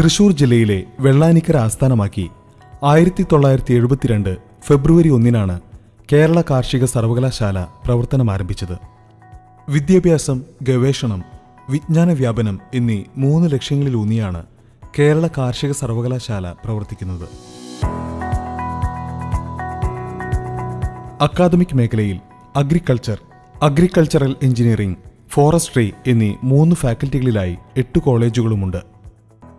തൃശൂർ ജില്ലയിലെ വെള്ളാനിക്കര ആസ്ഥാനമാക്കി ആയിരത്തി തൊള്ളായിരത്തി എഴുപത്തിരണ്ട് ഫെബ്രുവരി ഒന്നിനാണ് കേരള കാർഷിക സർവകലാശാല പ്രവർത്തനം ആരംഭിച്ചത്. വിദ്യാഭ്യാസം ഗവേഷണം വിജ്ഞാന വ്യാപനം എന്നീ മൂന്ന് ലക്ഷ്യങ്ങളിലൂന്നിയാണ് കേരള കാർഷിക സർവകലാശാല പ്രവർത്തിക്കുന്നത്. അക്കാദമിക് മേഖലയിൽ അഗ്രികൾച്ചർ അഗ്രികൾച്ചറൽ എഞ്ചിനീയറിംഗ് ഫോറസ്ട്രി എന്നീ മൂന്ന് ഫാക്കൽറ്റികളിലായി എട്ട് കോളേജുകളുമുണ്ട്.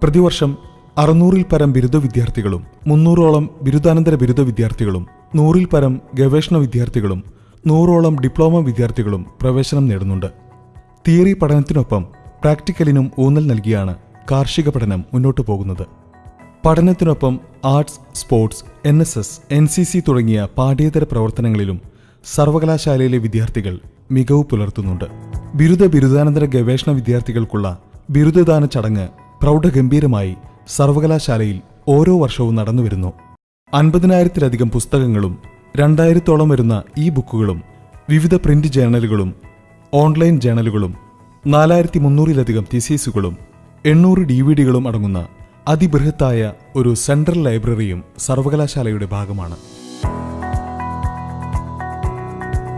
പ്രതിവർഷം അറുന്നൂറിൽ പരം ബിരുദ വിദ്യാർത്ഥികളും മുന്നൂറോളം ബിരുദാനന്തര ബിരുദ വിദ്യാർത്ഥികളും നൂറിൽ പരം ഗവേഷണ വിദ്യാർത്ഥികളും നൂറോളം ഡിപ്ലോമ വിദ്യാർത്ഥികളും പ്രവേശനം നേടുന്നുണ്ട്. തിയറി പഠനത്തിനൊപ്പം പ്രാക്ടിക്കലിനും ഊന്നൽ നൽകിയാണ് കാർഷിക പഠനം മുന്നോട്ടു പോകുന്നത്. പഠനത്തിനൊപ്പം arts sports N S S N C C തുടങ്ങിയ പാഠ്യേതര പ്രവർത്തനങ്ങളിലും സർവകലാശാലയിലെ വിദ്യാർത്ഥികൾ മികവ് പുലർത്തുന്നുണ്ട്. ബിരുദ ബിരുദാനന്തര ഗവേഷണ വിദ്യാർത്ഥികൾക്കുള്ള ബിരുദദാന ചടങ്ങ് പ്രൗഢഗംഭീരമായി സർവകലാശാലയിൽ ഓരോ വർഷവും നടന്നുവരുന്നു. അൻപതിനായിരത്തിലധികം പുസ്തകങ്ങളും രണ്ടായിരത്തോളം വരുന്ന ഈ ബുക്കുകളും വിവിധ പ്രിന്റ് ജേണലുകളും ഓൺലൈൻ ജേണലുകളും നാലായിരത്തി മുന്നൂറിലധികം തിസീസുകളും എണ്ണൂറ് ഡി വി ഡികളും അടങ്ങുന്ന അതിബൃഹത്തായ ഒരു സെൻട്രൽ ലൈബ്രറിയും സർവകലാശാലയുടെ ഭാഗമാണ്.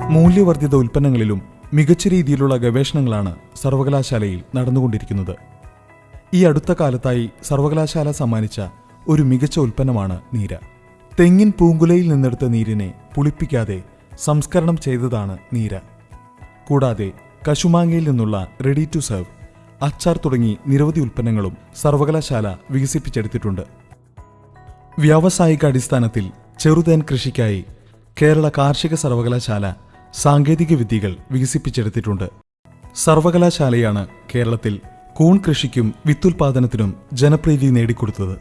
മൂല്യവർദ്ധിത ഉൽപ്പന്നങ്ങളിലും മികച്ച രീതിയിലുള്ള ഗവേഷണങ്ങളാണ് സർവകലാശാലയിൽ നടന്നുകൊണ്ടിരിക്കുന്നത്. ഈ അടുത്ത കാലത്തായി സർവകലാശാല സമ്മാനിച്ച ഒരു മികച്ച ഉൽപ്പന്നമാണ് നീര. തെങ്ങിൻ പൂങ്കുലയിൽ നിന്നെടുത്ത നീരിനെ പുളിപ്പിക്കാതെ സംസ്കരണം ചെയ്തതാണ് നീര. കൂടാതെ കശുമാങ്ങയിൽ നിന്നുള്ള റെഡി ടു സെർവ് അച്ചാർ തുടങ്ങി നിരവധി ഉൽപ്പന്നങ്ങളും സർവകലാശാല വികസിപ്പിച്ചെടുത്തിട്ടുണ്ട്. വ്യാവസായിക അടിസ്ഥാനത്തിൽ ചെറുതേൻ കൃഷിക്കായി കേരള കാർഷിക സർവകലാശാല സാങ്കേതിക വിദ്യകൾ വികസിപ്പിച്ചെടുത്തിട്ടുണ്ട്. സർവകലാശാലയാണ് കേരളത്തിൽ കൂൺ കൃഷിക്കും വിത്തുൽപാദനത്തിനും ജനപ്രീതി നേടിക്കൊടുത്തത്.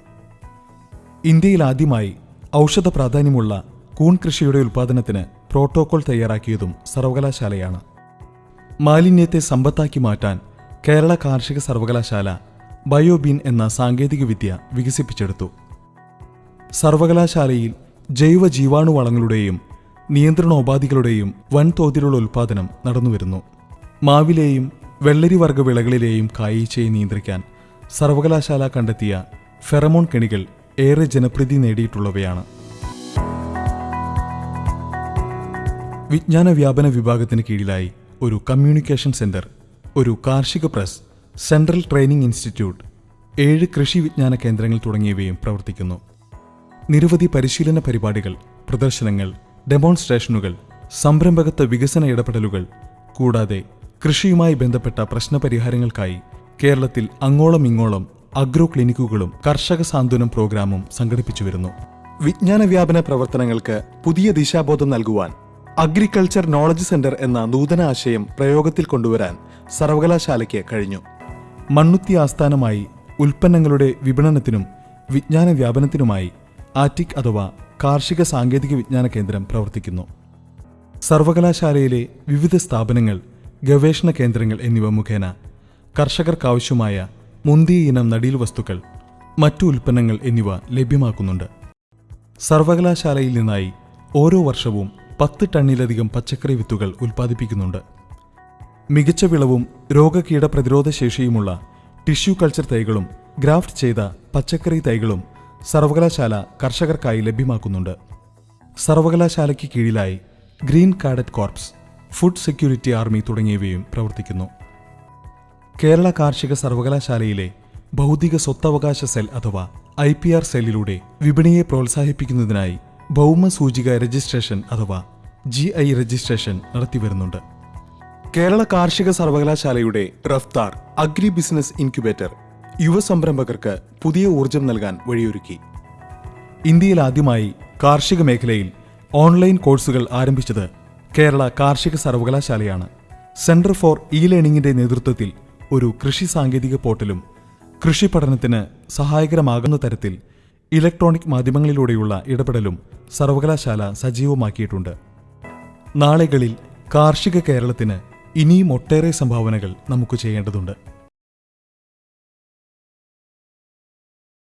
ഇന്ത്യയിൽ ആദ്യമായി ഔഷധ പ്രാധാന്യമുള്ള കൂൺ കൃഷിയുടെ ഉൽപാദനത്തിന് പ്രോട്ടോകോൾ തയ്യാറാക്കിയതും സർവകലാശാലയാണ്. മാലിന്യത്തെ സമ്പത്താക്കി മാറ്റാൻ കേരള കാർഷിക സർവകലാശാല ബയോബീൻ എന്ന സാങ്കേതികവിദ്യ വികസിപ്പിച്ചെടുത്തു. സർവകലാശാലയിൽ ജൈവ ജീവാണുവളങ്ങളുടെയും നിയന്ത്രണോപാധികളുടെയും വൻതോതിലുള്ള ഉൽപാദനം നടന്നുവരുന്നു. മാവിലെയും വെള്ളരി വർഗ വിളകളിലെയും കായീച്ചയെ നിയന്ത്രിക്കാൻ സർവകലാശാല കണ്ടെത്തിയ ഫെറമോൺ കെണികൾ ഏറെ ജനപ്രീതി നേടിയിട്ടുള്ളവയാണ്. വിജ്ഞാന വ്യാപന വിഭാഗത്തിന് കീഴിലായി ഒരു കമ്മ്യൂണിക്കേഷൻ സെന്റർ ഒരു കാർഷിക പ്രസ് സെൻട്രൽ ട്രെയിനിംഗ് ഇൻസ്റ്റിറ്റ്യൂട്ട് ഏഴ് കൃഷി വിജ്ഞാന കേന്ദ്രങ്ങൾ തുടങ്ങിയവയും പ്രവർത്തിക്കുന്നു. നിരവധി പരിശീലന പരിപാടികൾ പ്രദർശനങ്ങൾ ഡെമോൺസ്ട്രേഷനുകൾ സംരംഭകത്വ വികസന ഇടപെടലുകൾ കൂടാതെ കൃഷിയുമായി ബന്ധപ്പെട്ട പ്രശ്നപരിഹാരങ്ങൾക്കായി കേരളത്തിൽ അങ്ങോളം ഇങ്ങോളം അഗ്രോ ക്ലിനിക്കുകളും കർഷക സാന്ത്വനം പ്രോഗ്രാമും സംഘടിപ്പിച്ചു വരുന്നു. വിജ്ഞാന വ്യാപന പ്രവർത്തനങ്ങൾക്ക് പുതിയ ദിശാബോധം നൽകുവാൻ അഗ്രികൾച്ചർ നോളജ് സെന്റർ എന്ന നൂതന ആശയം പ്രയോഗത്തിൽ കൊണ്ടുവരാൻ സർവകലാശാലയ്ക്ക് കഴിഞ്ഞു. മണ്ണുത്തി ആസ്ഥാനമായി ഉൽപ്പന്നങ്ങളുടെ വിപണനത്തിനും വിജ്ഞാന വ്യാപനത്തിനുമായി ആറ്റിക് അഥവാ കാർഷിക സാങ്കേതിക വിജ്ഞാന കേന്ദ്രം പ്രവർത്തിക്കുന്നു. സർവകലാശാലയിലെ വിവിധ സ്ഥാപനങ്ങൾ ഗവേഷണ കേന്ദ്രങ്ങൾ എന്നിവ മുഖേന കർഷകർക്കാവശ്യമായ മുന്തിയ ഇനം നടീൽ വസ്തുക്കൾ മറ്റു ഉൽപ്പന്നങ്ങൾ എന്നിവ ലഭ്യമാക്കുന്നുണ്ട്. സർവകലാശാലയിൽ നിന്നായി ഓരോ വർഷവും പത്ത് ടണ്ണിലധികം പച്ചക്കറി വിത്തുകൾ ഉൽപ്പാദിപ്പിക്കുന്നുണ്ട്. മികച്ച വിളവും രോഗകീട പ്രതിരോധ ശേഷിയുമുള്ള ടിഷ്യൂ കൾച്ചർ തൈകളും ഗ്രാഫ്റ്റ് ചെയ്ത പച്ചക്കറി തൈകളും സർവകലാശാല കർഷകർക്കായി ലഭ്യമാക്കുന്നുണ്ട്. സർവകലാശാലയ്ക്ക് കീഴിലായി green cadet corps food security army തുടങ്ങിയവയും പ്രവർത്തിക്കുന്നു. കേരള കാർഷിക സർവകലാശാലയിലെ ഭൗതിക സ്വത്തവകാശ സെൽ അഥവാ ഐ പി ആർ സെല്ലിലൂടെ വിപണിയെ പ്രോത്സാഹിപ്പിക്കുന്നതിനായി ഭൗമ സൂചിക രജിസ്ട്രേഷൻ അഥവാ ജി ഐ രജിസ്ട്രേഷൻ നടത്തിവരുന്നുണ്ട്. കേരള കാർഷിക സർവകലാശാലയുടെ റഫ്താർ അഗ്രി ബിസിനസ് ഇൻക്യുബേറ്റർ യുവ സംരംഭകർക്ക് പുതിയ ഊർജം നൽകാൻ വഴിയൊരുക്കി. ഇന്ത്യയിൽ ആദ്യമായി കാർഷിക മേഖലയിൽ ഓൺലൈൻ കോഴ്സുകൾ ആരംഭിച്ചത് കേരള കാർഷിക സർവകലാശാലയാണ്. സെന്റർ ഫോർ ഇ ലേണിംഗിന്റെ നേതൃത്വത്തിൽ ഒരു കൃഷി സാങ്കേതിക പോർട്ടലും കൃഷി പഠനത്തിന് സഹായകരമാകുന്ന തരത്തിൽ ഇലക്ട്രോണിക് മാധ്യമങ്ങളിലൂടെയുള്ള ഇടപെടലും സർവകലാശാല സജീവമാക്കിയിട്ടുണ്ട്. നാളുകളിൽ കാർഷിക കേരളത്തിന് ഇനിയും ഒട്ടേറെ സംഭാവനകൾ നമുക്ക് ചെയ്യേണ്ടതുണ്ട്.